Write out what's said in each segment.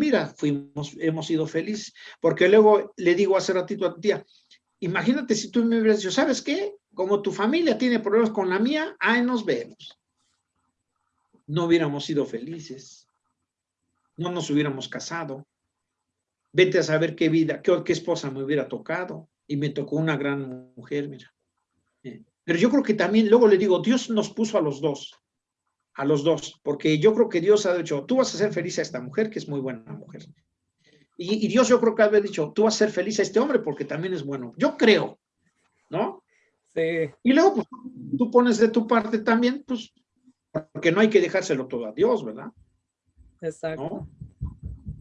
Mira, fuimos, hemos sido felices, porque luego le digo hace ratito a tu tía, imagínate si tú me hubieras dicho, ¿sabes qué? Como tu familia tiene problemas con la mía, ahí nos vemos. No hubiéramos sido felices, no nos hubiéramos casado. Vete a saber qué vida, qué, qué esposa me hubiera tocado. Y me tocó una gran mujer, mira. Eh, pero yo creo que también, luego le digo, Dios nos puso a los dos a los dos, porque yo creo que Dios ha dicho, tú vas a ser feliz a esta mujer, que es muy buena mujer. Y, Dios yo creo que ha dicho, tú vas a ser feliz a este hombre porque también es bueno. Yo creo, ¿no? Sí. Y luego, pues, tú pones de tu parte también, pues, porque no hay que dejárselo todo a Dios, ¿verdad? Exacto.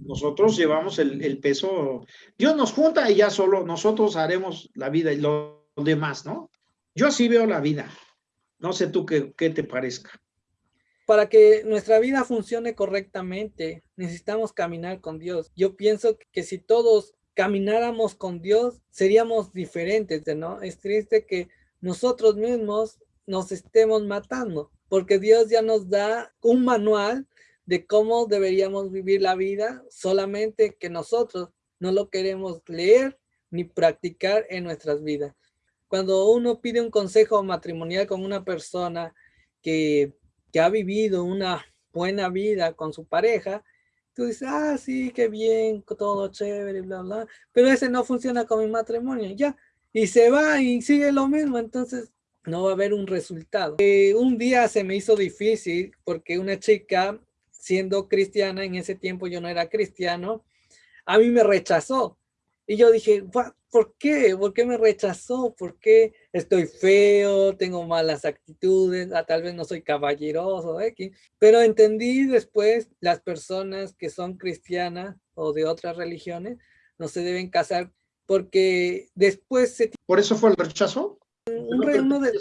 Nosotros llevamos el, peso, Dios nos junta y ya solo nosotros haremos la vida y lo, demás, ¿no? Yo así veo la vida. No sé tú qué, qué te parezca para que nuestra vida funcione correctamente, necesitamos caminar con Dios. Yo pienso que si todos camináramos con Dios, seríamos diferentes, ¿no? Es triste que nosotros mismos nos estemos matando, porque Dios ya nos da un manual de cómo deberíamos vivir la vida, solamente que nosotros no lo queremos leer ni practicar en nuestras vidas. Cuando uno pide un consejo matrimonial con una persona que que ha vivido una buena vida con su pareja, tú dices, ah, sí, qué bien, todo chévere, bla, bla, pero ese no funciona con mi matrimonio, ya, y se va y sigue lo mismo, entonces no va a haber un resultado. Eh, un día se me hizo difícil porque una chica, siendo cristiana, en ese tiempo yo no era cristiano, a mí me rechazó. Y yo dije, ¿por qué? ¿Por qué me rechazó? ¿Por qué estoy feo? ¿Tengo malas actitudes? Ah, tal vez no soy caballeroso. Pero entendí después las personas que son cristianas o de otras religiones no se deben casar porque después se... ¿Por eso fue el rechazo? uno, de,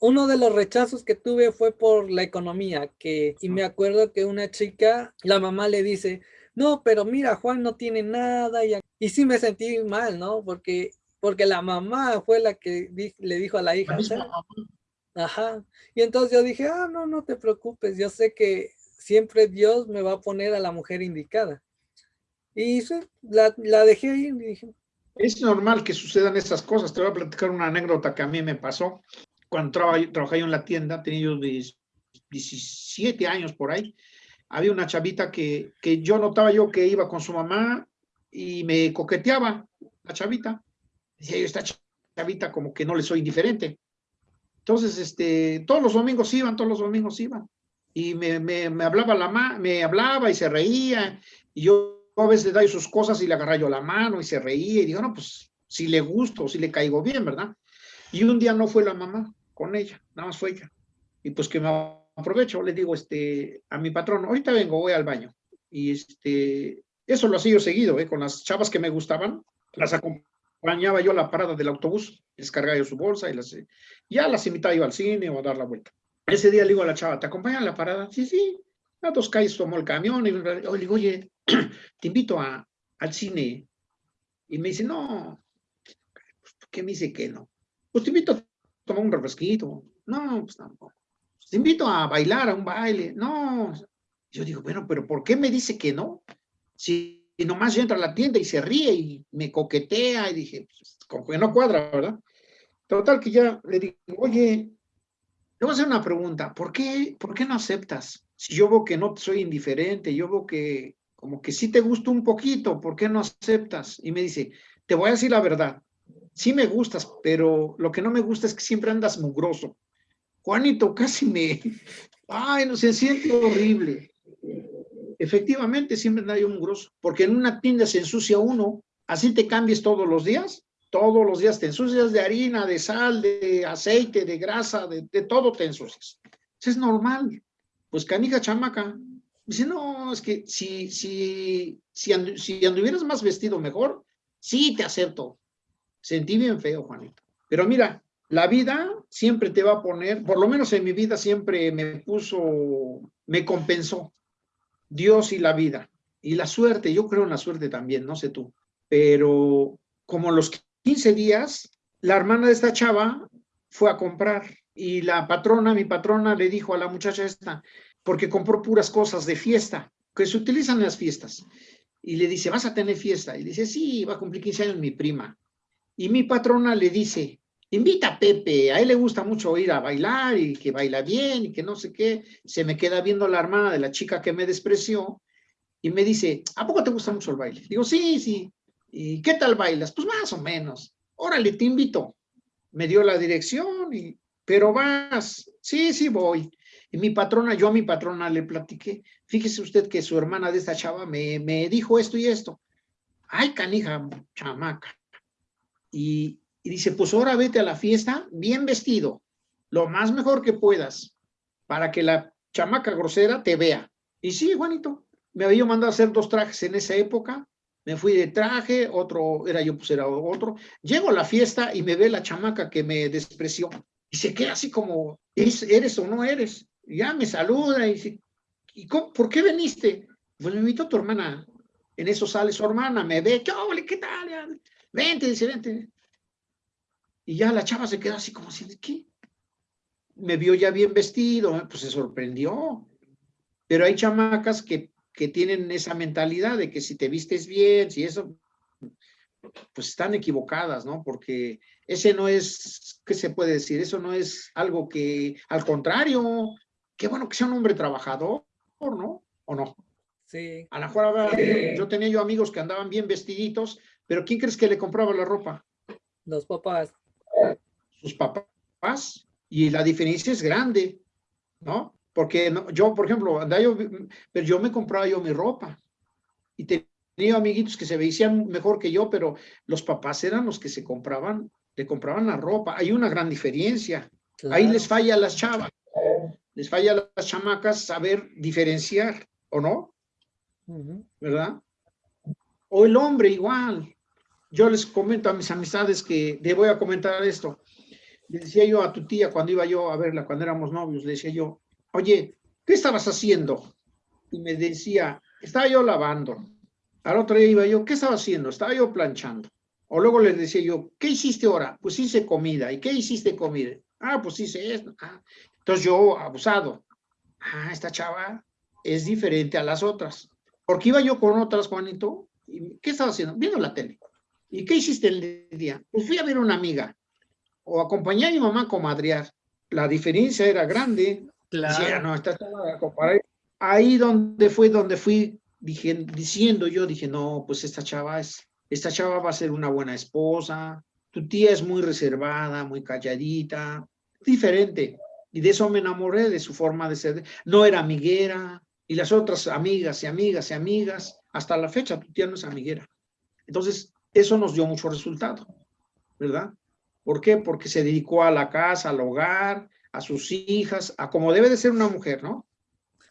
uno de los rechazos que tuve fue por la economía, que, y me acuerdo que una chica, la mamá le dice, no, pero mira, Juan no tiene nada. Y, y sí me sentí mal, ¿no? Porque, porque la mamá fue la que le dijo a la hija. Ajá. Y entonces yo dije, ah, no, no te preocupes. Yo sé que siempre Dios me va a poner a la mujer indicada. Y la, la dejé ahí y dije. Es normal que sucedan esas cosas. Te voy a platicar una anécdota que a mí me pasó. Cuando trabajé yo en la tienda, tenía yo 17 años por ahí había una chavita que, que yo notaba yo que iba con su mamá y me coqueteaba la chavita. Decía yo, esta chavita como que no le soy indiferente. Entonces, este, todos los domingos iban, todos los domingos iban. Y me, me, hablaba la ma me hablaba y se reía. Y yo a veces le doy sus cosas y le agarraba yo la mano y se reía. Y digo, no, pues si le gusto, si le caigo bien, ¿verdad? Y un día no fue la mamá con ella, nada más fue ella. Y pues que me aprovecho, le digo este, a mi patrón, ahorita vengo, voy al baño. Y este, eso lo hacía seguido, ¿eh? con las chavas que me gustaban, las acompañaba yo a la parada del autobús, les cargaba yo su bolsa y las, ya las invitaba yo al cine o a dar la vuelta. Ese día le digo a la chava, ¿te acompañan a la parada? Sí, sí. A dos calles tomó el camión y le digo, oye, te invito a, al cine. Y me dice, no, ¿qué me dice que no? Pues te invito a tomar un refresquito. No, pues tampoco te invito a bailar, a un baile. No, yo digo, bueno, pero ¿por qué me dice que no? Si nomás yo entro a la tienda y se ríe y me coquetea y dije, pues, como que no cuadra, ¿verdad? Total que ya le digo, oye, le voy a hacer una pregunta, ¿por qué, ¿por qué no aceptas? Si yo veo que no soy indiferente, yo veo que como que sí te gusta un poquito, ¿por qué no aceptas? Y me dice, te voy a decir la verdad, sí me gustas, pero lo que no me gusta es que siempre andas mugroso. Juanito, casi me... Ay, no se siente horrible. Efectivamente, siempre hay un grosso, porque en una tienda se ensucia uno, así te cambies todos los días, todos los días te ensucias de harina, de sal, de aceite, de grasa, de, todo te ensucias. Es normal. Pues canija chamaca. Dice, no, es que si, si, si, si anduvieras más vestido mejor, sí te acepto. Sentí bien feo, Juanito. Pero mira, la vida siempre te va a poner, por lo menos en mi vida siempre me puso, me compensó Dios y la vida. Y la suerte, yo creo en la suerte también, no sé tú. Pero como los 15 días, la hermana de esta chava fue a comprar y la patrona, mi patrona, le dijo a la muchacha esta, porque compró puras cosas de fiesta, que se utilizan en las fiestas. Y le dice, ¿vas a tener fiesta? Y dice, sí, va a cumplir 15 años mi prima. Y mi patrona le dice, invita a Pepe, a él le gusta mucho ir a bailar y que baila bien y que no sé qué. Se me queda viendo la hermana de la chica que me despreció y me dice, ¿a poco te gusta mucho el baile? Digo, sí, sí. ¿Y qué tal bailas? Pues más o menos. Órale, te invito. Me dio la dirección y, pero vas. Sí, sí voy. Y mi patrona, yo a mi patrona le platiqué, fíjese usted que su hermana de esta chava me, me dijo esto y esto. Ay, canija, chamaca. Y, y dice, pues ahora vete a la fiesta bien vestido, lo más mejor que puedas, para que la chamaca grosera te vea. Y sí, Juanito, me había mandado a hacer dos trajes en esa época, me fui de traje, otro era yo, pues era otro. Llego a la fiesta y me ve la chamaca que me despreció. Y se queda así como, ¿eres o no eres? ya me saluda y dice, ¿y por qué viniste? Pues me invitó tu hermana. En eso sale su hermana, me ve, ¿qué, qué tal? Vente, dice, vente. Y ya la chava se queda así como así, ¿qué? Me vio ya bien vestido, pues se sorprendió. Pero hay chamacas que, que tienen esa mentalidad de que si te vistes bien, si eso, pues están equivocadas, ¿no? Porque ese no es, ¿qué se puede decir? Eso no es algo que, al contrario, qué bueno que sea un hombre trabajador, ¿no? ¿O no? Sí. A lo mejor yo tenía yo amigos que andaban bien vestiditos, pero ¿quién crees que le compraba la ropa? Los papás. Sus papás. Y la diferencia es grande, ¿no? Porque yo, por ejemplo, yo, pero yo me compraba yo mi ropa. Y tenía amiguitos que se veían mejor que yo, pero los papás eran los que se compraban, le compraban la ropa. Hay una gran diferencia. Ahí les falla a las chavas les falla a las chamacas saber diferenciar, ¿o no? ¿Verdad? O el hombre igual. Yo les comento a mis amistades que le voy a comentar esto. Le decía yo a tu tía cuando iba yo a verla, cuando éramos novios, le decía yo, oye, ¿qué estabas haciendo? Y me decía, estaba yo lavando. Al otro día iba yo, ¿qué estaba haciendo? Estaba yo planchando. O luego le decía yo, ¿qué hiciste ahora? Pues hice comida. ¿Y qué hiciste comida? Ah, pues hice esto. Ah, entonces yo, abusado, ah, esta chava es diferente a las otras. Porque iba yo con otras, Juanito, y ¿qué estaba haciendo? Viendo la tele. ¿Y qué hiciste el día? Pues fui a ver a una amiga, o acompañé a mi mamá a comadrear. La diferencia era grande. Claro. no, esta chava, Ahí donde fue, donde fui dije, diciendo yo, dije, no, pues esta chava es, esta chava va a ser una buena esposa, tu tía es muy reservada, muy calladita, diferente. Y de eso me enamoré, de su forma de ser. No era amiguera, y las otras amigas y amigas y amigas, hasta la fecha tu tía no es amiguera. Entonces, eso nos dio mucho resultado, ¿verdad? ¿Por qué? Porque se dedicó a la casa, al hogar, a sus hijas, a como debe de ser una mujer, ¿no?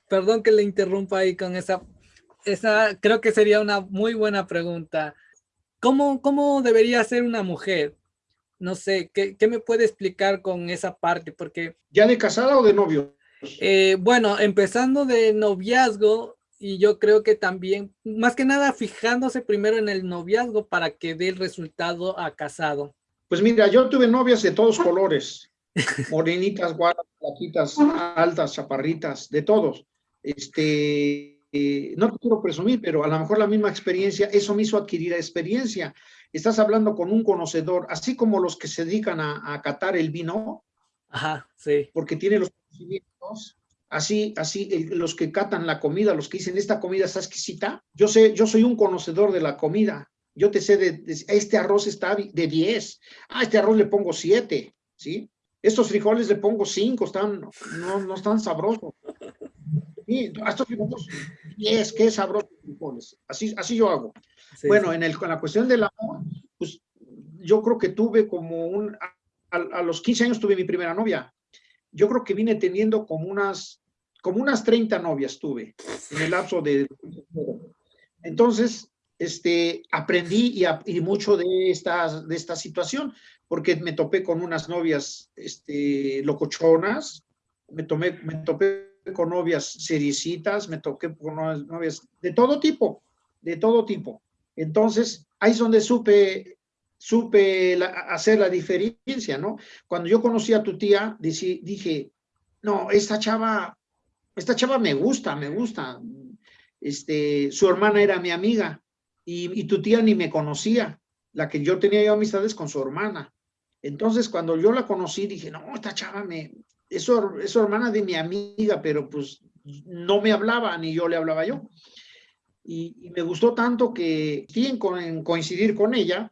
Perdón que le interrumpa ahí con esa, esa creo que sería una muy buena pregunta. ¿Cómo, cómo debería ser una mujer? no sé, ¿qué, me puede explicar con esa parte? Porque... ¿Ya de casada o de novio? Eh, bueno, empezando de noviazgo, y yo creo que también, más que nada, fijándose primero en el noviazgo para que dé el resultado a casado. Pues mira, yo tuve novias de todos colores, morenitas, guapas, plaquitas, altas, chaparritas, de todos. Este, eh, no te quiero presumir, pero a lo mejor la misma experiencia, eso me hizo adquirir experiencia. Estás hablando con un conocedor, así como los que se dedican a, catar el vino, Ajá, sí. porque tiene los conocimientos, así, así, los que catan la comida, los que dicen, esta comida está exquisita, yo sé, yo soy un conocedor de la comida, yo te sé de, este arroz está de 10, ah, este arroz le pongo 7, ¿sí? Estos frijoles le pongo 5, están, no, no están sabrosos. Sí, estos frijoles, 10, qué sabrosos frijoles, así, así yo hago bueno, En, el, la cuestión del amor, pues yo creo que tuve como un, a, los 15 años tuve mi primera novia. Yo creo que vine teniendo como unas, como unas 30 novias tuve en el lapso de... Entonces, este, aprendí y, mucho de esta, de esta situación, porque me topé con unas novias este, locochonas, me, tomé, me topé con novias seriecitas, me toqué con novias de todo tipo, de todo tipo. Entonces, ahí es donde supe, supe hacer la diferencia, ¿no? Cuando yo conocí a tu tía, dije, no, esta chava, esta chava me gusta, me gusta. este, su hermana era mi amiga y, tu tía ni me conocía, la que yo tenía yo amistades con su hermana. Entonces, cuando yo la conocí, dije, no, esta chava me, es es hermana de mi amiga, pero pues no me hablaba, ni yo le hablaba yo. Y, me gustó tanto que sí en, coincidir con ella,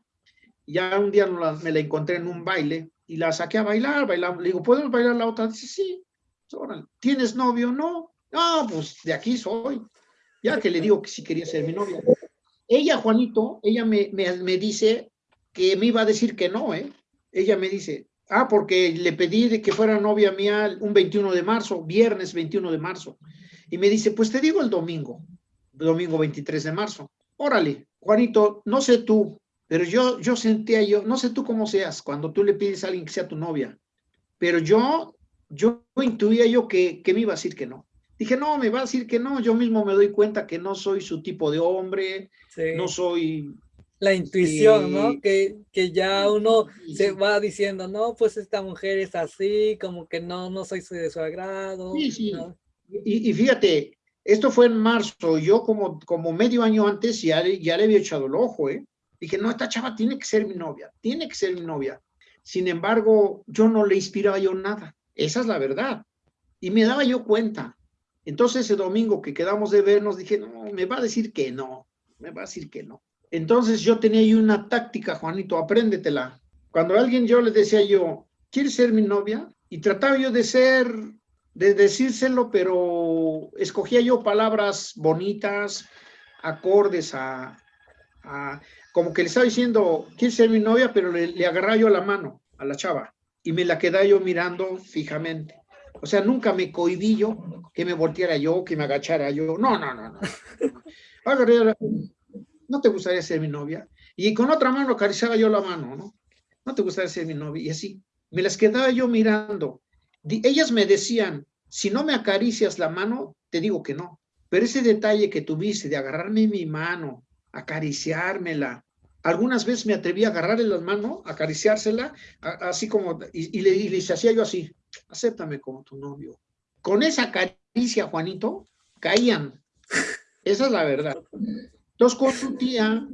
ya un día me la encontré en un baile y la saqué a bailar, bailar. Le digo, ¿puedes bailar la otra? Dice, sí. ¿Tienes novio? No. No, pues de aquí soy. Ya que le digo que sí quería ser mi novia. Ella, Juanito, ella me, me, dice que me iba a decir que no, ¿eh? Ella me dice, ah, porque le pedí de que fuera novia mía un 21 de marzo, viernes 21 de marzo. Y me dice, pues te digo el domingo, domingo 23 de marzo. Órale, Juanito, no sé tú, pero yo, yo sentía yo, no sé tú cómo seas cuando tú le pides a alguien que sea tu novia, pero yo, yo intuía yo que, que me iba a decir que no. Dije, no, me va a decir que no, yo mismo me doy cuenta que no soy su tipo de hombre, no soy... La intuición, ¿no? Que, que ya uno se va diciendo, no, pues esta mujer es así, como que no, no soy de su agrado. Sí, sí. Y, y, fíjate, esto fue en marzo, yo como, como medio año antes ya, ya le había echado el ojo, ¿eh? Dije, no, esta chava tiene que ser mi novia, tiene que ser mi novia. Sin embargo, yo no le inspiraba yo nada. Esa es la verdad. Y me daba yo cuenta. Entonces ese domingo que quedamos de vernos, dije, no, me va a decir que no, me va a decir que no. Entonces yo tenía ahí una táctica, Juanito, apréndetela. Cuando alguien yo le decía yo, ¿quieres ser mi novia? Y trataba yo de ser, de decírselo, pero escogía yo palabras bonitas, acordes a, como que le estaba diciendo, ¿quieres ser mi novia? Pero le, le agarraba yo la mano a la chava y me la quedaba yo mirando fijamente. O sea, nunca me cohibí yo que me volteara yo, que me agachara yo. No, no, no, no. ¿No te gustaría ser mi novia? Y con otra mano acariciaba yo la mano, ¿no? ¿No te gustaría ser mi novia? Y así, me las quedaba yo mirando. Ellas me decían, si no me acaricias la mano, te digo que no. Pero ese detalle que tuviste de agarrarme mi mano, acariciármela. Algunas veces me atreví a agarrarle la mano, acariciársela, así como, y, le, y les hacía yo así, acéptame como tu novio. Con esa caricia, Juanito, caían. Esa es la verdad. Entonces, con tu tía,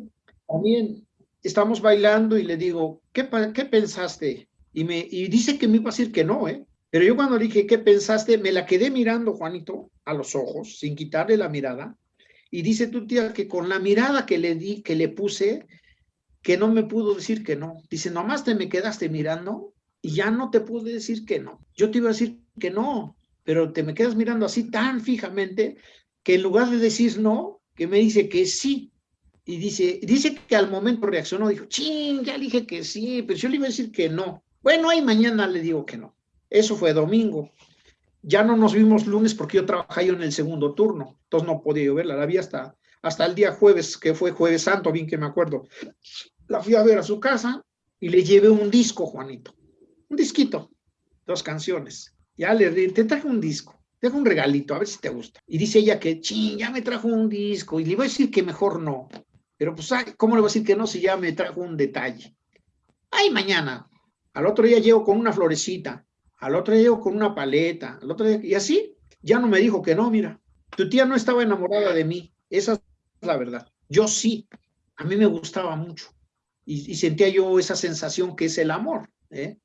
también estamos bailando y le digo, ¿qué, qué pensaste? Y, me, y dice que me iba a decir que no, ¿eh? Pero yo cuando dije, ¿qué pensaste? Me la quedé mirando, Juanito, a los ojos, sin quitarle la mirada, y dice tu tía que con la mirada que le di, que le puse, que no me pudo decir que no. Dice, nomás te me quedaste mirando y ya no te pude decir que no. Yo te iba a decir que no, pero te me quedas mirando así tan fijamente que en lugar de decir no, que me dice que sí. Y dice, dice que al momento reaccionó, dijo, ching, ya dije que sí, pero yo le iba a decir que no. Bueno, ahí mañana le digo que no. Eso fue domingo. Ya no nos vimos lunes porque yo trabajaba yo en el segundo turno, entonces no podía yo verla, la vi hasta, hasta el día jueves, que fue jueves santo, bien que me acuerdo. La fui a ver a su casa y le llevé un disco, Juanito, un disquito, dos canciones. Ya le te traje un disco, te un regalito, a ver si te gusta. Y dice ella que, ching, ya me trajo un disco, y le iba a decir que mejor no. Pero pues, ¿cómo le voy a decir que no si ya me trajo un detalle? Ay, mañana. Al otro día llego con una florecita al otro día con una paleta, al otro día, y así, ya no me dijo que no, mira, tu tía no estaba enamorada de mí, esa es la verdad. Yo sí, a mí me gustaba mucho y, sentía yo esa sensación que es el amor. ¿eh?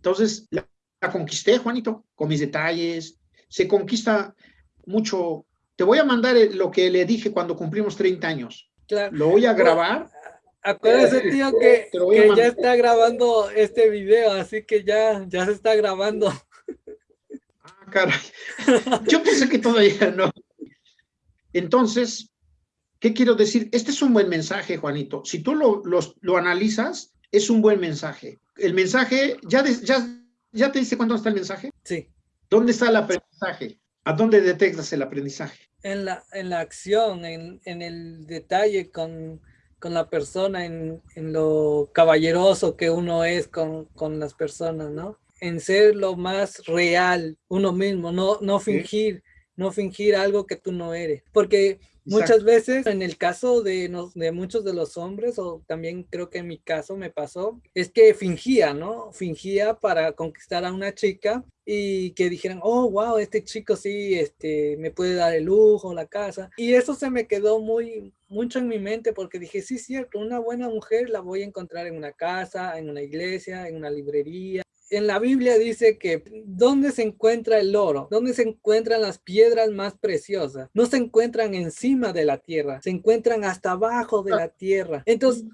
Entonces, la, conquisté, Juanito, con mis detalles, se conquista mucho. Te voy a mandar lo que le dije cuando cumplimos 30 años. Lo voy a grabar Acuérdese, tío, que, ya está grabando este video, así que ya, ya se está grabando. Ah, caray. Yo pensé que todavía no. Entonces, ¿qué quiero decir? Este es un buen mensaje, Juanito. Si tú lo, lo analizas, es un buen mensaje. El mensaje, ¿ya, ya, ¿ya te diste cuándo está el mensaje? Sí. ¿Dónde está el aprendizaje? ¿A dónde detectas el aprendizaje? En la, en la acción, en, en el detalle con con la persona, en, lo caballeroso que uno es con, las personas, ¿no? En ser lo más real uno mismo, no, no fingir, no fingir algo que tú no eres. Porque muchas veces, en el caso de, de muchos de los hombres, o también creo que en mi caso me pasó, es que fingía, ¿no? Fingía para conquistar a una chica y que dijeran, oh, wow, este chico sí, este, me puede dar el lujo, la casa. Y eso se me quedó muy, mucho en mi mente porque dije, sí, cierto, una buena mujer la voy a encontrar en una casa, en una iglesia, en una librería, en la Biblia dice que ¿dónde se encuentra el oro? ¿Dónde se encuentran las piedras más preciosas? No se encuentran encima de la tierra, se encuentran hasta abajo de la tierra. Entonces,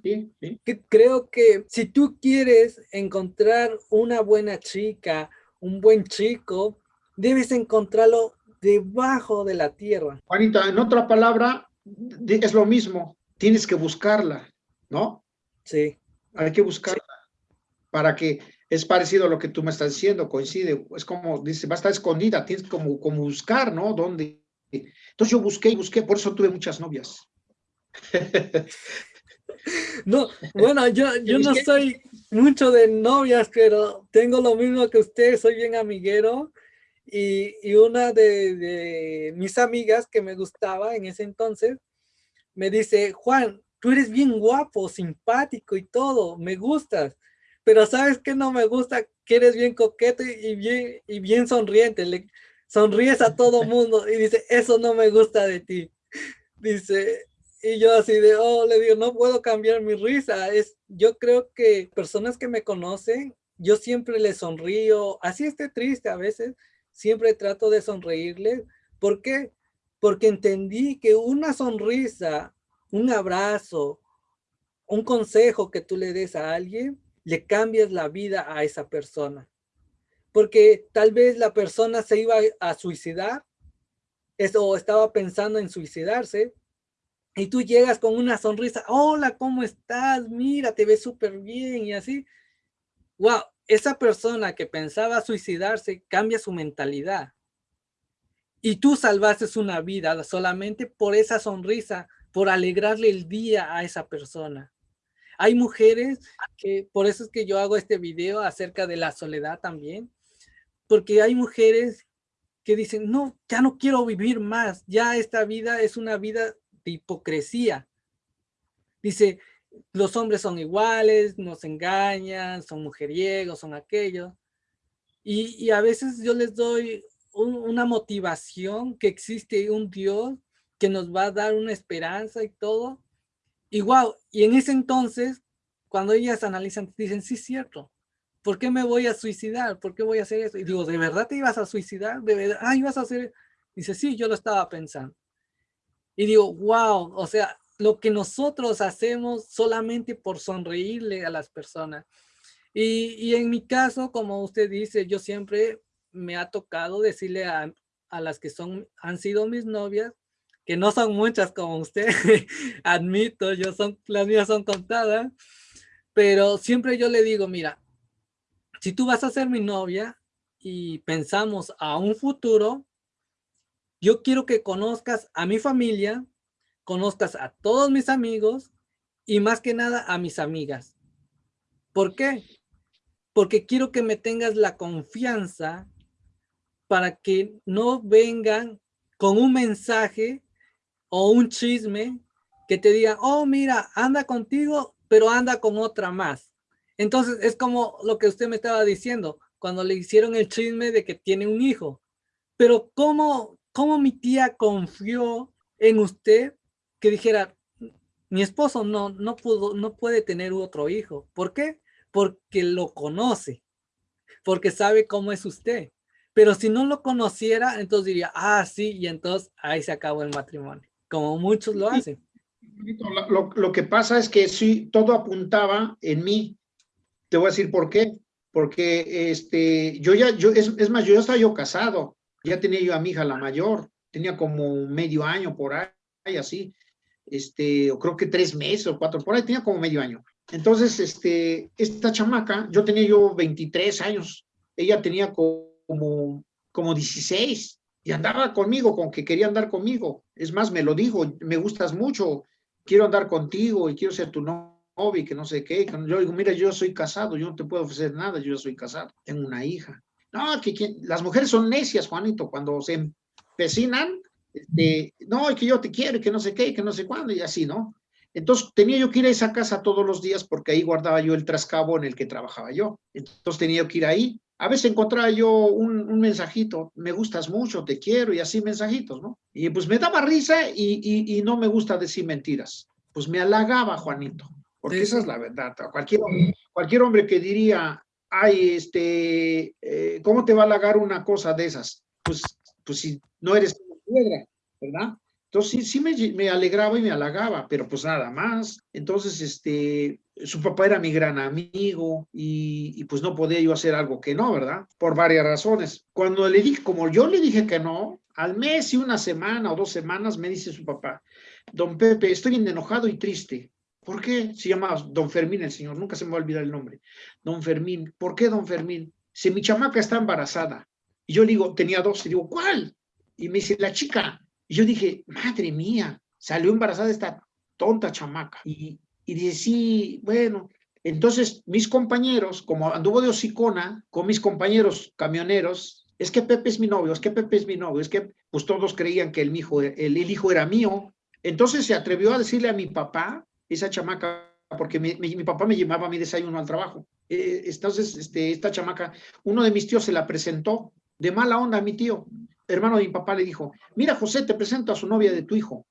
creo que si tú quieres encontrar una buena chica, un buen chico, debes encontrarlo debajo de la tierra. Juanita, en otra palabra, es lo mismo, tienes que buscarla, ¿no? Sí. Hay que buscarla para que es parecido a lo que tú me estás diciendo, coincide, es como, dice, va a estar escondida, tienes como, como buscar, ¿no? ¿Dónde? Entonces yo busqué y busqué, por eso tuve muchas novias. No, bueno, yo, yo no soy mucho de novias, pero tengo lo mismo que usted, soy bien amiguero. Y, y una de, de, mis amigas que me gustaba en ese entonces, me dice, Juan, tú eres bien guapo, simpático y todo, me gustas pero ¿sabes qué no me gusta? Que eres bien coqueto y bien, y bien sonriente, le sonríes a todo mundo y dice, eso no me gusta de ti. Dice, y yo así de, oh, le digo, no puedo cambiar mi risa. Es, yo creo que personas que me conocen, yo siempre les sonrío, así esté triste a veces, siempre trato de sonreírles. ¿Por qué? Porque entendí que una sonrisa, un abrazo, un consejo que tú le des a alguien, le cambias la vida a esa persona. Porque tal vez la persona se iba a suicidar o estaba pensando en suicidarse y tú llegas con una sonrisa, hola, ¿cómo estás? Mira, te ves súper bien y así. Wow, esa persona que pensaba suicidarse cambia su mentalidad. Y tú salvaste una vida solamente por esa sonrisa, por alegrarle el día a esa persona. Hay mujeres que, por eso es que yo hago este video acerca de la soledad también, porque hay mujeres que dicen, no, ya no quiero vivir más, ya esta vida es una vida de hipocresía. Dice, los hombres son iguales, nos engañan, son mujeriegos, son aquellos. Y, a veces yo les doy una motivación que existe un Dios que nos va a dar una esperanza y todo, y y en ese entonces, cuando ellas analizan, dicen, sí, cierto, ¿por qué me voy a suicidar? ¿Por qué voy a hacer eso? Y digo, ¿de verdad te ibas a suicidar? ¿De verdad? Ah, ibas a hacer... Dice, sí, yo lo estaba pensando. Y digo, wow, o sea, lo que nosotros hacemos solamente por sonreírle a las personas. Y, y en mi caso, como usted dice, yo siempre me ha tocado decirle a, a las que son, han sido mis novias, que no son muchas como usted, admito, yo son, las mías son contadas, pero siempre yo le digo, mira, si tú vas a ser mi novia y pensamos a un futuro, yo quiero que conozcas a mi familia, conozcas a todos mis amigos y más que nada a mis amigas. ¿Por qué? Porque quiero que me tengas la confianza para que no vengan con un mensaje o un chisme que te diga, oh, mira, anda contigo, pero anda con otra más. Entonces es como lo que usted me estaba diciendo, cuando le hicieron el chisme de que tiene un hijo. Pero ¿cómo, cómo mi tía confió en usted que dijera, mi esposo no, no, pudo, no puede tener otro hijo? ¿Por qué? Porque lo conoce, porque sabe cómo es usted. Pero si no lo conociera, entonces diría, ah, sí, y entonces ahí se acabó el matrimonio como muchos lo hacen. Lo, lo, que pasa es que sí, todo apuntaba en mí. Te voy a decir por qué. Porque este, yo ya, yo, es, es más, yo ya estaba yo casado, ya tenía yo a mi hija la mayor, tenía como medio año por ahí, así, este, o creo que tres meses o cuatro, por ahí tenía como medio año. Entonces, este, esta chamaca, yo tenía yo 23 años, ella tenía como, como 16, y andaba conmigo, con que quería andar conmigo. Es más, me lo dijo, me gustas mucho, quiero andar contigo y quiero ser tu novio y que no sé qué. Yo digo, mira, yo soy casado, yo no te puedo ofrecer nada, yo soy casado, tengo una hija. No, que las mujeres son necias, Juanito, cuando se pecinan, este, no, que yo te quiero, que no sé qué, que no sé cuándo, y así, ¿no? Entonces tenía yo que ir a esa casa todos los días porque ahí guardaba yo el trascabo en el que trabajaba yo. Entonces tenía que ir ahí. A veces encontraba yo un, mensajito, me gustas mucho, te quiero y así mensajitos, ¿no? Y pues me daba risa y, no me gusta decir mentiras. Pues me halagaba Juanito, porque esa es la verdad. Cualquier, cualquier hombre que diría, ay, este, eh, ¿cómo te va a halagar una cosa de esas? Pues, pues si no eres una piedra, ¿verdad? Entonces sí, me, alegraba y me halagaba, pero pues nada más. Entonces, este, su papá era mi gran amigo y, pues no podía yo hacer algo que no, ¿verdad? Por varias razones. Cuando le dije, como yo le dije que no, al mes y una semana o dos semanas me dice su papá, don Pepe, estoy bien enojado y triste. ¿Por qué? Se llama don Fermín el señor, nunca se me va a olvidar el nombre. Don Fermín, ¿por qué don Fermín? Si mi chamaca está embarazada. Y yo le digo, tenía dos, y digo, ¿cuál? Y me dice, la chica. Y yo dije, madre mía, salió embarazada esta tonta chamaca. Y, y sí, bueno. Entonces, mis compañeros, como anduvo de hocicona con mis compañeros camioneros, es que Pepe es mi novio, es que Pepe es mi novio, es que pues todos creían que el hijo, el, hijo era mío. Entonces se atrevió a decirle a mi papá, esa chamaca, porque mi, papá me llevaba mi desayuno al trabajo. Eh, entonces, este, esta chamaca, uno de mis tíos se la presentó de mala onda a mi tío hermano de mi papá le dijo, mira José, te presento a su novia de tu hijo.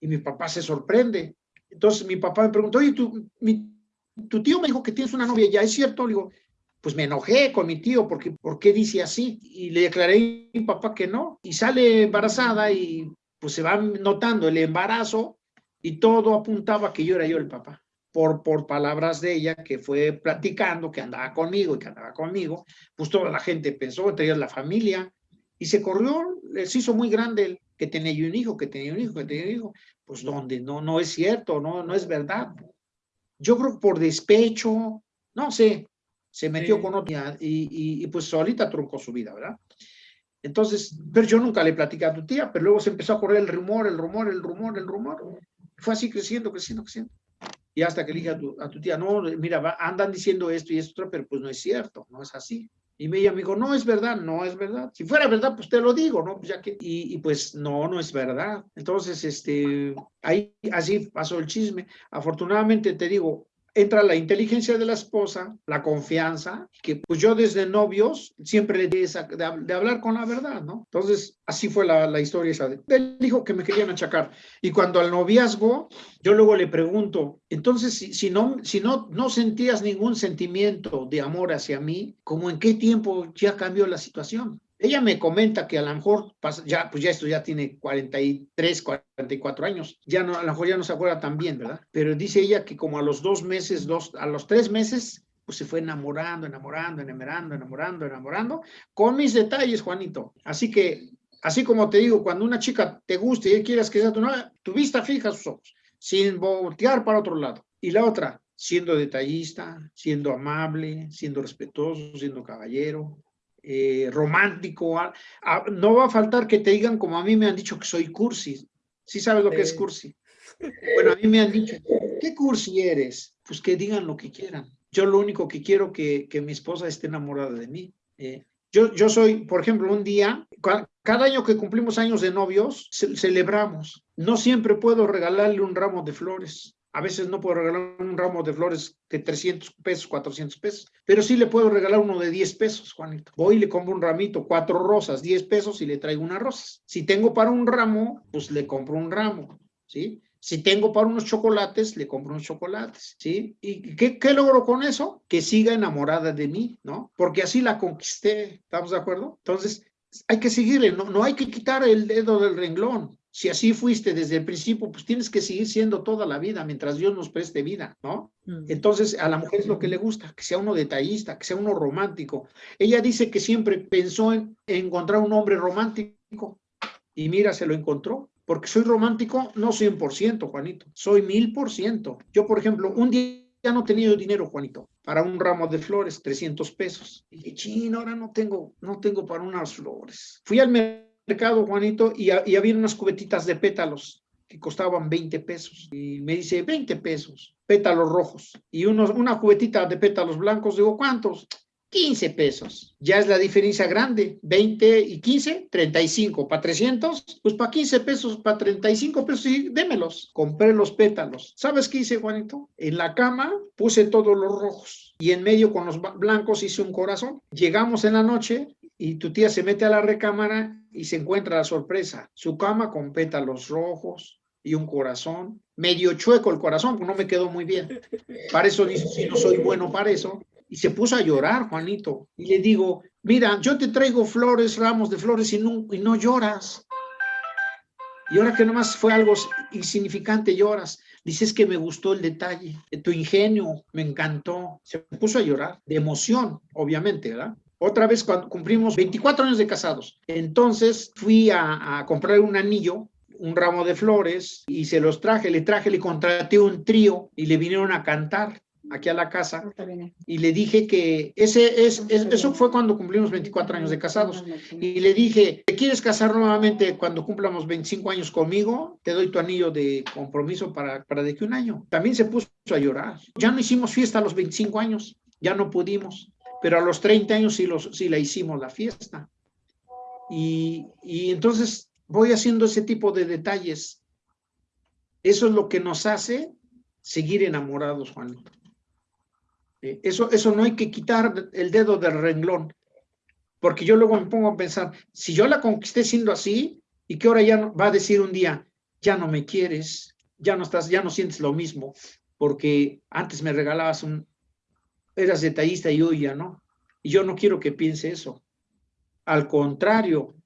Y mi papá se sorprende. Entonces mi papá me preguntó, oye, tu, tu tío me dijo que tienes una novia, ¿ya es cierto? Le digo, pues me enojé con mi tío porque, ¿por qué dice así? Y le declaré a mi papá que no. Y sale embarazada y pues se va notando el embarazo y todo apuntaba que yo era yo el papá. Por, por palabras de ella que fue platicando, que andaba conmigo y que andaba conmigo, pues toda la gente pensó, entre ellas la familia, y se corrió, se hizo muy grande el que tenía yo un hijo, que tenía un hijo, que tenía un hijo. Pues donde no, no es cierto, no, no es verdad. Yo creo que por despecho, no sé, se metió con otra y, y, pues solita truncó su vida, ¿verdad? Entonces, pero yo nunca le platicé a tu tía, pero luego se empezó a correr el rumor, el rumor, el rumor, el rumor. Fue así creciendo, creciendo, creciendo. Y hasta que le dije a tu, a tu tía, no, mira, andan diciendo esto y esto, pero pues no es cierto, no es así. Y ella me dijo, no es verdad, no es verdad. Si fuera verdad, pues te lo digo, ¿no? Pues ya que, y, y, pues no, no es verdad. Entonces, este, ahí así pasó el chisme. Afortunadamente, te digo, entra la inteligencia de la esposa, la confianza, que pues yo desde novios siempre le di esa, de, hablar con la verdad, ¿no? Entonces, así fue la, la historia esa. Él dijo que me querían achacar. Y cuando al noviazgo, yo luego le pregunto, entonces, si, si, no, si no, no sentías ningún sentimiento de amor hacia mí, ¿cómo en qué tiempo ya cambió la situación? Ella me comenta que a lo mejor, ya, pues ya esto ya tiene 43, 44 años, ya no, a lo mejor ya no se acuerda tan bien, ¿verdad? Pero dice ella que como a los dos meses, dos, a los tres meses, pues se fue enamorando, enamorando, enamorando, enamorando, enamorando, con mis detalles, Juanito. Así que, así como te digo, cuando una chica te guste y quieras que sea tu novia, tu vista fija sus ojos, sin voltear para otro lado. Y la otra, siendo detallista, siendo amable, siendo respetuoso, siendo caballero, eh, romántico. no va a faltar que te digan como a mí me han dicho que soy cursi. ¿Sí sabes lo que es cursi? Bueno, a mí me han dicho, ¿qué cursi eres? Pues que digan lo que quieran. Yo lo único que quiero que, que mi esposa esté enamorada de mí. Eh, yo, yo soy, por ejemplo, un día, cada año que cumplimos años de novios, celebramos. No siempre puedo regalarle un ramo de flores. A veces no puedo regalar un ramo de flores de 300 pesos, 400 pesos, pero sí le puedo regalar uno de 10 pesos, Juanito. Voy y le compro un ramito, cuatro rosas, 10 pesos y le traigo una rosa. Si tengo para un ramo, pues le compro un ramo, ¿sí? Si tengo para unos chocolates, le compro unos chocolates, ¿sí? ¿Y qué, qué logro con eso? Que siga enamorada de mí, ¿no? Porque así la conquisté, ¿estamos de acuerdo? Entonces, hay que seguirle, no, no hay que quitar el dedo del renglón, si así fuiste desde el principio, pues tienes que seguir siendo toda la vida mientras Dios nos preste vida, ¿no? Mm. Entonces, a la mujer es lo que le gusta, que sea uno detallista, que sea uno romántico. Ella dice que siempre pensó en encontrar un hombre romántico y mira, se lo encontró. Porque soy romántico, no 100%, Juanito, soy mil por ciento. Yo, por ejemplo, un día ya no tenía dinero, Juanito, para un ramo de flores, 300 pesos. Y dije, chino, ahora no tengo, no tengo para unas flores. Fui al mercado mercado, Juanito, y, había unas cubetitas de pétalos que costaban 20 pesos. Y me dice, 20 pesos, pétalos rojos. Y unos, una cubetita de pétalos blancos, digo, ¿cuántos? 15 pesos. Ya es la diferencia grande. 20 y 15, 35. Para 300, pues para 15 pesos, para 35 pesos, sí, démelos. Compré los pétalos. ¿Sabes qué hice, Juanito? En la cama puse todos los rojos y en medio con los blancos hice un corazón. Llegamos en la noche y tu tía se mete a la recámara y se encuentra la sorpresa. Su cama con pétalos rojos y un corazón. Medio chueco el corazón, no me quedó muy bien. Para eso dice, si no soy bueno para eso, y se puso a llorar, Juanito. Y le digo, mira, yo te traigo flores, ramos de flores y no, y no lloras. Y ahora que nomás fue algo insignificante, lloras. Dices que me gustó el detalle, tu ingenio, me encantó. Se puso a llorar, de emoción, obviamente, ¿verdad? Otra vez cuando cumplimos 24 años de casados. Entonces fui a, a comprar un anillo un ramo de flores y se los traje, le traje, le contraté un trío y le vinieron a cantar aquí a la casa y le dije que ese es, eso fue cuando cumplimos 24 años de casados y le dije, ¿te quieres casar nuevamente cuando cumplamos 25 años conmigo? Te doy tu anillo de compromiso para, para de que un año. También se puso a llorar. Ya no hicimos fiesta a los 25 años, ya no pudimos, pero a los 30 años sí, los, sí la hicimos la fiesta. Y, y entonces voy haciendo ese tipo de detalles. Eso es lo que nos hace seguir enamorados, Juan. Eh, eso, eso no hay que quitar el dedo del renglón, porque yo luego me pongo a pensar, si yo la conquisté siendo así, y que ahora ya va a decir un día, ya no me quieres, ya no estás, ya no sientes lo mismo, porque antes me regalabas un, eras detallista y hoy ya no. Y yo no quiero que piense eso. Al contrario,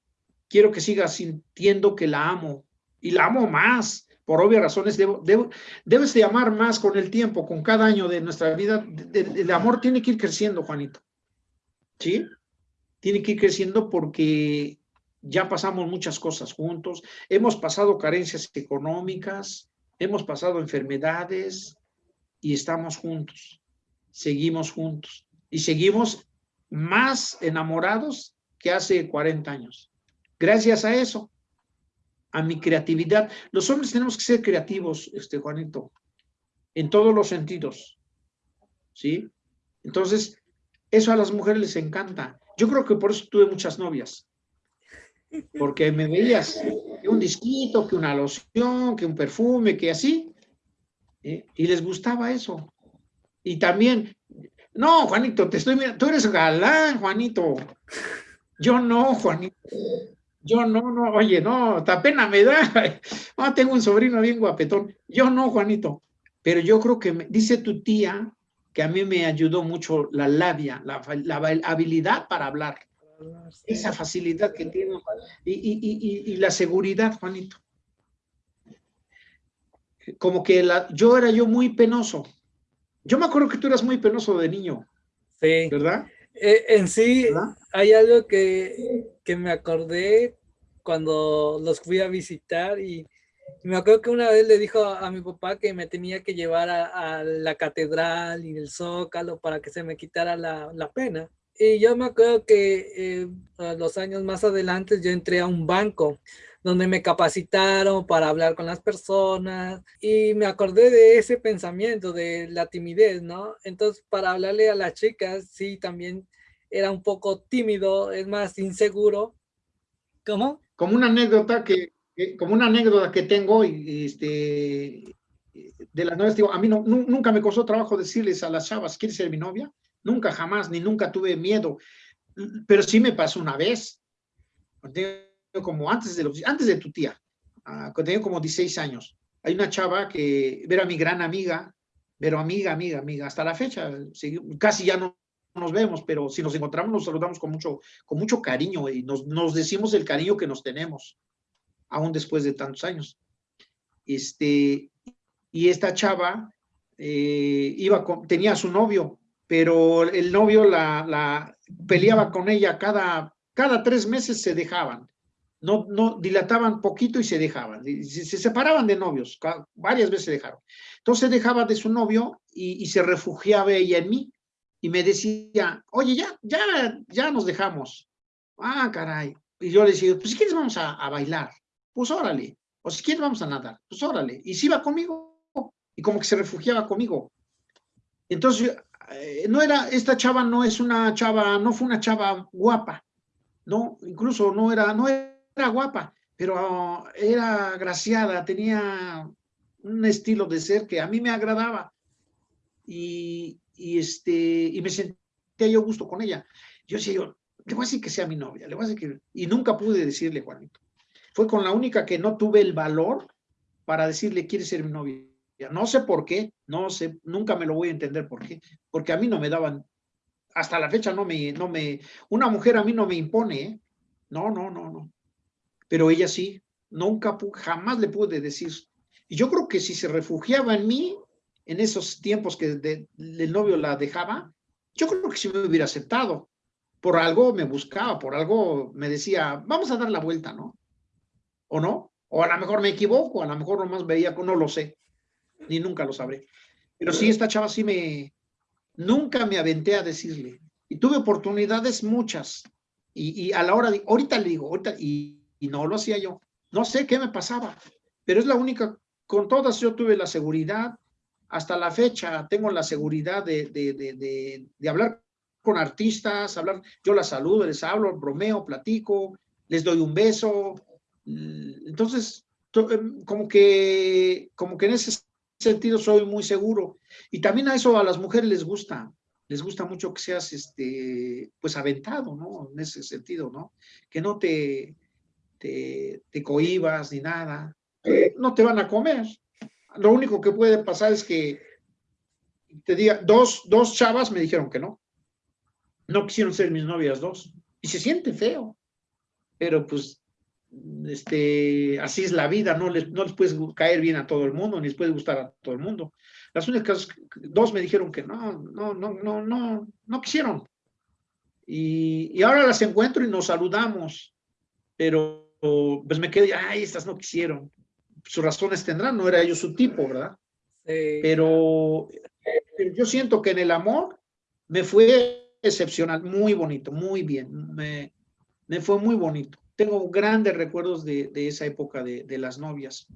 quiero que siga sintiendo que la amo y la amo más por obvias razones, debo, debes de amar más con el tiempo, con cada año de nuestra vida. el amor tiene que ir creciendo, Juanito. ¿Sí? Tiene que ir creciendo porque ya pasamos muchas cosas juntos, hemos pasado carencias económicas, hemos pasado enfermedades y estamos juntos, seguimos juntos y seguimos más enamorados que hace 40 años. Gracias a eso, a mi creatividad. Los hombres tenemos que ser creativos, este Juanito, en todos los sentidos, ¿sí? Entonces, eso a las mujeres les encanta. Yo creo que por eso tuve muchas novias, porque me veías que un disquito, que una loción, que un perfume, que así, ¿eh? y les gustaba eso. Y también, no, Juanito, te estoy mirando, tú eres galán, Juanito. Yo no, Juanito. Yo no, no, oye, no, hasta pena me da. Ah, tengo un sobrino bien guapetón. Yo no, Juanito. Pero yo creo que me, dice tu tía que a mí me ayudó mucho la labia, la, habilidad para hablar. Esa facilidad que tiene y, y, y, la seguridad, Juanito. Como que la, yo era yo muy penoso. Yo me acuerdo que tú eras muy penoso de niño. Sí. ¿Verdad? Eh, en sí, hay algo que, que, me acordé cuando los fui a visitar y, me acuerdo que una vez le dijo a, mi papá que me tenía que llevar a, la catedral y el zócalo para que se me quitara la, la pena. Y yo me acuerdo que eh, los años más adelante yo entré a un banco donde me capacitaron para hablar con las personas y me acordé de ese pensamiento de la timidez, ¿no? Entonces, para hablarle a las chicas, sí, también era un poco tímido, es más inseguro. ¿Cómo? Como una anécdota que, como una anécdota que tengo, este, de las novias, digo, a mí no, nunca me costó trabajo decirles a las chavas, ¿quieres ser mi novia? Nunca, jamás, ni nunca tuve miedo, pero sí me pasó una vez como antes de, antes de tu tía, uh, cuando tenía como 16 años. Hay una chava que era mi gran amiga, pero amiga, amiga, amiga, hasta la fecha, casi ya no nos vemos, pero si nos encontramos nos saludamos con mucho, con mucho cariño y nos, nos decimos el cariño que nos tenemos, aún después de tantos años. Este, y esta chava eh, iba con, tenía a su novio, pero el novio la, la peleaba con ella cada, cada tres meses se dejaban no, no dilataban poquito y se dejaban, se, separaban de novios, varias veces se dejaron. Entonces dejaba de su novio y, se refugiaba ella en mí y me decía, oye, ya, ya, ya nos dejamos. Ah, caray. Y yo le decía, pues si quieres vamos a, bailar, pues órale. O si quieres vamos a nadar, pues órale. Y si iba conmigo y como que se refugiaba conmigo. Entonces eh, no era, esta chava no es una chava, no fue una chava guapa, no, incluso no era, no guapa, pero era graciada, tenía un estilo de ser que a mí me agradaba y, este, y me sentía yo gusto con ella. Yo decía yo, le voy a decir que sea mi novia, le voy a decir que... Y nunca pude decirle, Juanito. Fue con la única que no tuve el valor para decirle, quiere ser mi novia. No sé por qué, no sé, nunca me lo voy a entender por qué, porque a mí no me daban, hasta la fecha no me, no me, una mujer a mí no me impone, ¿eh? no, no, no, no, pero ella sí, nunca, jamás le pude decir, y yo creo que si se refugiaba en mí, en esos tiempos que el novio la dejaba, yo creo que sí me hubiera aceptado, por algo me buscaba, por algo me decía, vamos a dar la vuelta, ¿no? ¿O no? O a lo mejor me equivoco, a lo mejor nomás veía, no lo sé ni nunca lo sabré. Pero sí, esta chava sí me, nunca me aventé a decirle. Y tuve oportunidades muchas. Y, a la hora de, ahorita le digo, ahorita, y, no lo hacía yo. No sé qué me pasaba, pero es la única, con todas yo tuve la seguridad, hasta la fecha tengo la seguridad de, de, de, hablar con artistas, hablar, yo las saludo, les hablo, bromeo, platico, les doy un beso. Entonces, em, como que, como que en ese sentido soy muy seguro. Y también a eso a las mujeres les gusta, les gusta mucho que seas, este, pues, aventado, ¿no? En ese sentido, ¿no? Que no te, te, te cohibas ni nada. No te van a comer. Lo único que puede pasar es que te diga, dos, dos chavas me dijeron que no. No quisieron ser mis novias dos. Y se siente feo. Pero pues este, así es la vida, no les, no les puedes caer bien a todo el mundo, ni les puede gustar a todo el mundo. Las únicas dos me dijeron que no, no, no, no, no, no quisieron. Y, y ahora las encuentro y nos saludamos, pero pues me quedé, ay, estas no quisieron. Sus razones tendrán, no era yo su tipo, ¿verdad? Pero, pero yo siento que en el amor me fue excepcional, muy bonito, muy bien, me, me fue muy bonito tengo grandes recuerdos de, esa época de, las novias.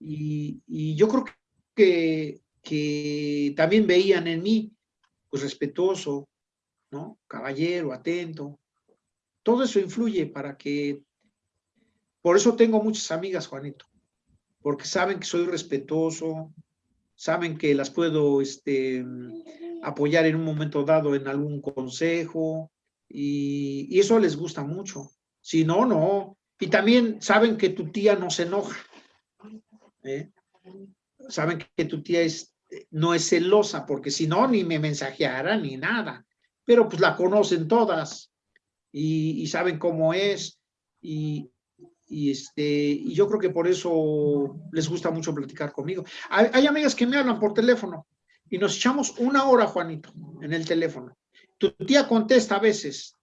Y, yo creo que, que también veían en mí, pues respetuoso, ¿no? Caballero, atento. Todo eso influye para que... Por eso tengo muchas amigas, Juanito, porque saben que soy respetuoso, saben que las puedo este, apoyar en un momento dado en algún consejo, y eso les gusta mucho. Si no, no. Y también saben que tu tía no se enoja. ¿eh? Saben que tu tía no es celosa, porque si no, ni me mensajeara ni nada. Pero pues la conocen todas y, saben cómo es. Y, este, y yo creo que por eso les gusta mucho platicar conmigo. Hay, hay, amigas que me hablan por teléfono y nos echamos una hora, Juanito, en el teléfono. Tu tía contesta a veces,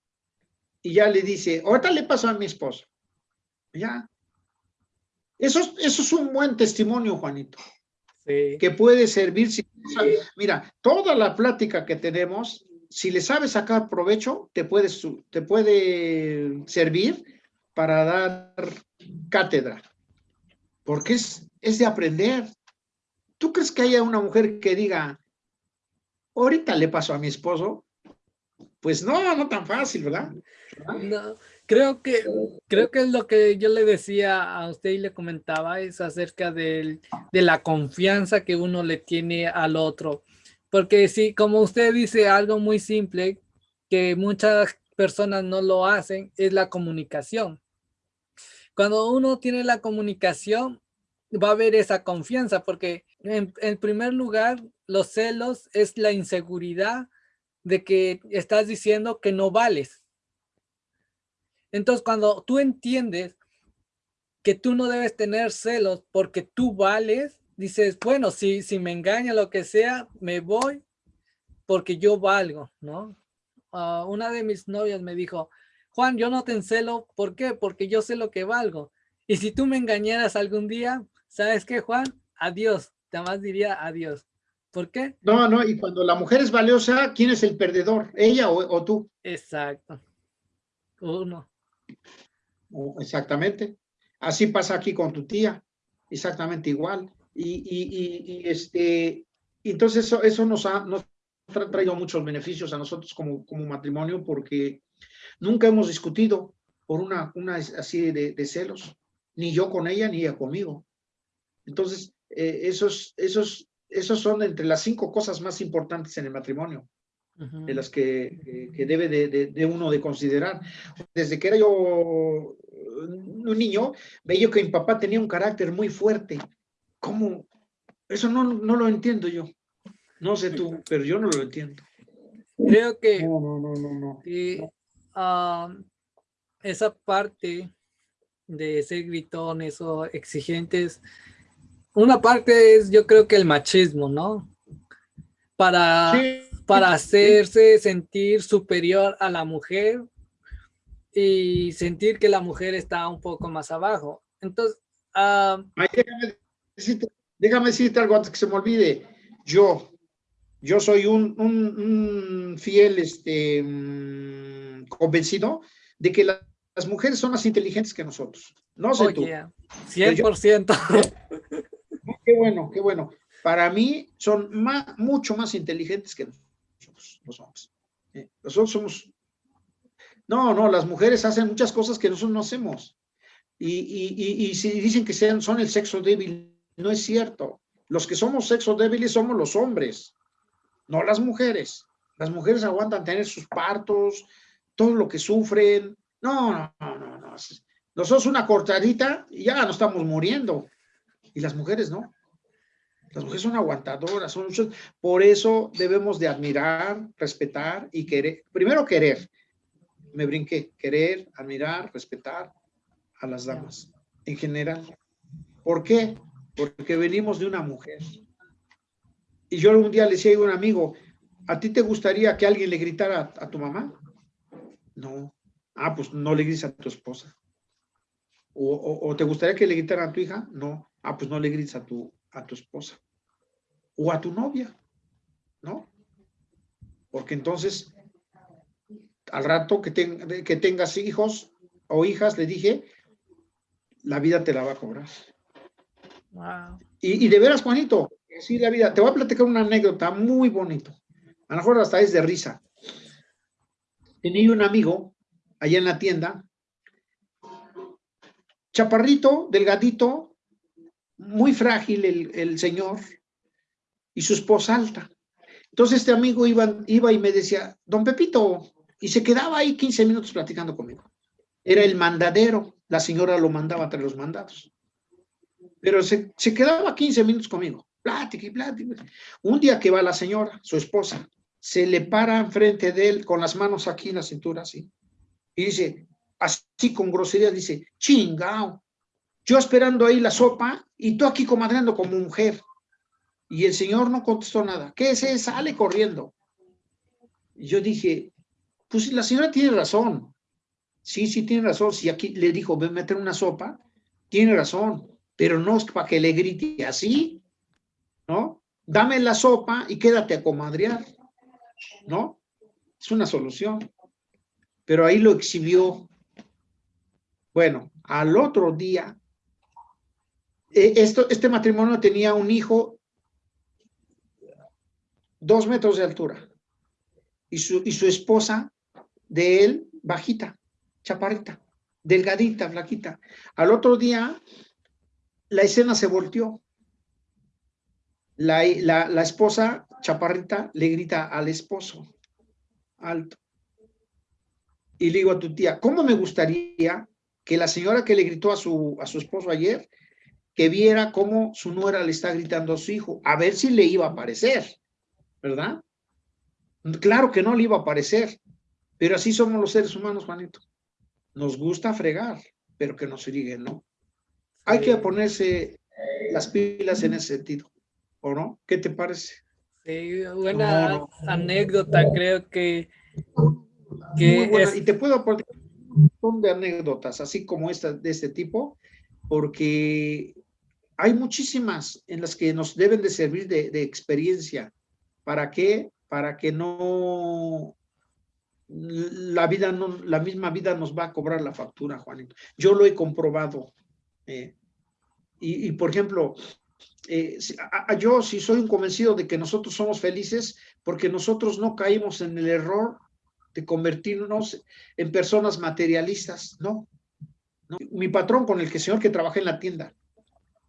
y ya le dice, ahorita le pasó a mi esposo. Ya. Eso, eso es un buen testimonio, Juanito. Sí. Que puede servir. mira, toda la plática que tenemos, si le sabes sacar provecho, te puede, te puede servir para dar cátedra. Porque es, es de aprender. ¿Tú crees que haya una mujer que diga, ahorita le pasó a mi esposo? Pues no, no tan fácil, ¿verdad? No, creo que, creo que es lo que yo le decía a usted y le comentaba, es acerca de la confianza que uno le tiene al otro. Porque si, como usted dice, algo muy simple, que muchas personas no lo hacen, es la comunicación. Cuando uno tiene la comunicación, va a haber esa confianza, porque en, en primer lugar, los celos es la inseguridad de que estás diciendo que no vales. Entonces, cuando tú entiendes que tú no debes tener celos porque tú vales, dices, bueno, si, si me engaña lo que sea, me voy porque yo valgo, ¿no? Ah, una de mis novias me dijo, Juan, yo no te encelo, ¿por qué? Porque yo sé lo que valgo. Y si tú me engañaras algún día, ¿sabes qué, Juan? Adiós, te más diría adiós. ¿Por qué? No, no, y cuando la mujer es valiosa, ¿quién es el perdedor? ¿Ella o, tú? Exacto. Uno. Exactamente. Así pasa aquí con tu tía. Exactamente igual. Y, y, y, este, entonces eso, eso nos, nos ha traído muchos beneficios a nosotros como, como matrimonio porque nunca hemos discutido por una, una así de, celos, ni yo con ella, ni ella conmigo. Entonces, eh, esos, esos, esos son entre las cinco cosas más importantes en el matrimonio, de las que, que debe de, de, uno de considerar. Desde que era yo un niño, veía que mi papá tenía un carácter muy fuerte. ¿Cómo? Eso no, no lo entiendo yo. No sé tú, pero yo no lo entiendo. Creo que, no, no, no, ah, esa parte de ser gritones o exigentes, una parte es yo creo que el machismo, ¿no? Para, para hacerse sentir superior a la mujer y sentir que la mujer está un poco más abajo. Entonces, uh, déjame, déjame decirte algo antes que se me olvide. Yo, yo soy un, fiel este, mm, convencido de que las mujeres son más inteligentes que nosotros. No sé tú. 100%. qué bueno, qué bueno. Para mí son más, mucho más inteligentes que nosotros, los hombres. Eh, nosotros somos... No, no, las mujeres hacen muchas cosas que nosotros no hacemos. Y, y si dicen que sean, son el sexo débil, no es cierto. Los que somos sexo débiles somos los hombres no las mujeres. Las mujeres aguantan tener sus partos, todo lo que sufren. No, no, no, no. Nosotros una cortadita y ya no estamos muriendo. Y las mujeres no. Las mujeres son aguantadoras, son por eso debemos de admirar, respetar y querer. Primero querer. Me brinqué. Querer, admirar, respetar a las damas en general. ¿Por qué? Porque venimos de una mujer. Y yo un día le decía a un amigo, ¿a ti te gustaría que alguien le gritara a, tu mamá? No. Ah, pues no le grites a tu esposa. O, te gustaría que le gritaran a tu hija? No. Ah, pues no le grites a tu, a tu esposa. O a tu novia, ¿no? Porque entonces, al rato que, que tengas hijos o hijas, le dije, la vida te la va a cobrar. Y, y de veras, Juanito, Sí, la vida. Te voy a platicar una anécdota muy bonito. A lo mejor hasta es de risa. Tenía un amigo allá en la tienda, chaparrito, delgadito, muy frágil el, señor, y su esposa alta. Entonces este amigo iba, iba y me decía, don Pepito, y se quedaba ahí 15 minutos platicando conmigo. Era el mandadero, la señora lo mandaba entre los mandados. Pero se, se quedaba 15 minutos conmigo plática y plática. Un día que va la señora, su esposa, se le para enfrente de él con las manos aquí en la cintura, así, y dice, así con grosería, dice, chingao, yo esperando ahí la sopa y tú aquí comadreando como mujer. Y el señor no contestó nada. ¿Qué es? eso? Sale corriendo. Yo dije, pues la señora tiene razón. Sí, sí tiene razón. Si aquí le dijo, ven a meter una sopa, tiene razón. Pero no es para que le grite así. ¿No? Dame la sopa y quédate a comadrear, ¿no? Es una solución. Pero ahí lo exhibió. Bueno, al otro día, eh, esto, este matrimonio tenía un hijo dos metros de altura y su, y su esposa de él bajita, chaparrita, delgadita, flaquita. Al otro día, la escena se volteó la, esposa chaparrita le grita al esposo, alto. Y le digo a tu tía, ¿cómo me gustaría que la señora que le gritó a su, a su esposo ayer, que viera cómo su nuera le está gritando a su hijo, a ver si le iba a parecer, ¿verdad? Claro que no le iba a parecer, pero así somos los seres humanos, Juanito. Nos gusta fregar, pero que nos iriguen, ¿no? Hay que ponerse las pilas en ese sentido. ¿O no? ¿Qué te parece? Sí, buena anécdota, creo que... Y te puedo aportar un montón de anécdotas, así como esta, de este tipo, porque hay muchísimas en las que nos deben de servir de, experiencia. ¿Para qué? Para que no la vida no, la misma vida nos va a cobrar la factura, Juanito. Yo lo he comprobado. Eh, y, por ejemplo, eh, yo si soy un convencido de que nosotros somos felices, porque nosotros no caímos en el error de convertirnos en personas materialistas, no. Mi patrón con el que señor que trabaja en la tienda,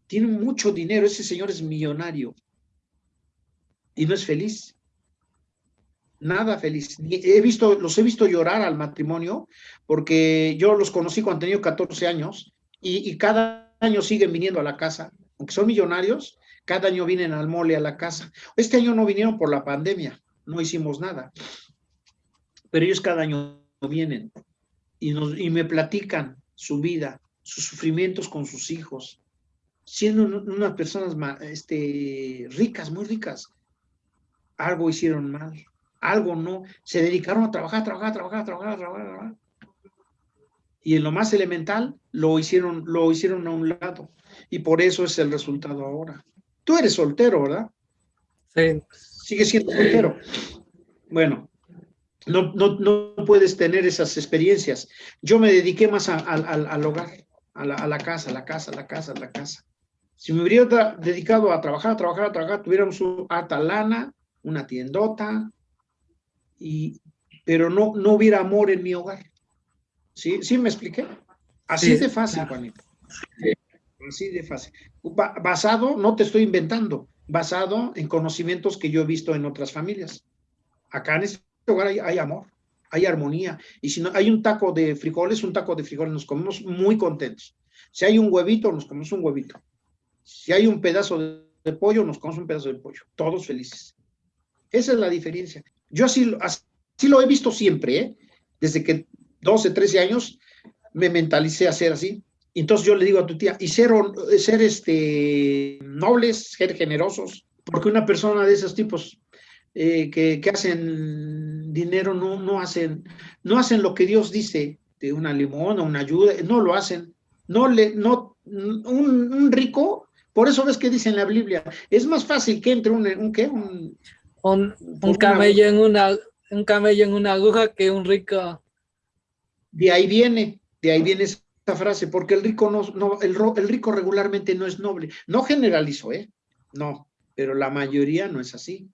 tiene mucho dinero, ese señor es millonario y no es feliz. Nada feliz. He visto, los he visto llorar al matrimonio porque yo los conocí cuando tenía 14 años y cada año siguen viniendo a la casa, aunque son millonarios, cada año vienen al mole a la casa. Este año no vinieron por la pandemia, no hicimos nada. Pero ellos cada año vienen y, nos, y me platican su vida, sus sufrimientos con sus hijos, siendo unas personas este, ricas, muy ricas. Algo hicieron mal, algo no. Se dedicaron a trabajar, trabajar, trabajar, trabajar, trabajar, trabajar. Y en lo más elemental lo hicieron, lo hicieron a un lado. Y por eso es el resultado ahora. Tú eres soltero, ¿verdad? Sí. Sigue siendo soltero. Bueno, no, no, no puedes tener esas experiencias. Yo me dediqué más al hogar, a la, a la, casa, a la casa, a la casa, a la casa. Si me hubiera dedicado a trabajar, a trabajar, a trabajar, tuviéramos un lana, una tiendota, y, pero no, no hubiera amor en mi hogar. ¿Sí? ¿Sí me expliqué? Así de fácil, Juanito. Así de fácil. Basado, no te estoy inventando, basado en conocimientos que yo he visto en otras familias. Acá en este hogar hay, amor, hay armonía. Y si no hay un taco de frijoles, un taco de frijoles, nos comemos muy contentos. Si hay un huevito, nos comemos un huevito. Si hay un pedazo de, pollo, nos comemos un pedazo de pollo. Todos felices. Esa es la diferencia. Yo así, así lo he visto siempre, ¿eh? Desde que 12, 13 años me mentalicé a ser así. Entonces yo le digo a tu tía, y ser, ser este, nobles, ser generosos, porque una persona de esos tipos eh, que, que, hacen dinero no, no, hacen, no hacen lo que Dios dice de una limona, una ayuda, no lo hacen. No le, no, un, un, rico, por eso ves que dice en la Biblia, es más fácil que entre un, un ¿qué? Un, un, un camello en una, un camello en una aguja que un rico. De ahí viene, de ahí viene esa frase, porque el rico no, el rico regularmente no es noble. No generalizo, ¿eh? No, pero la mayoría no es así.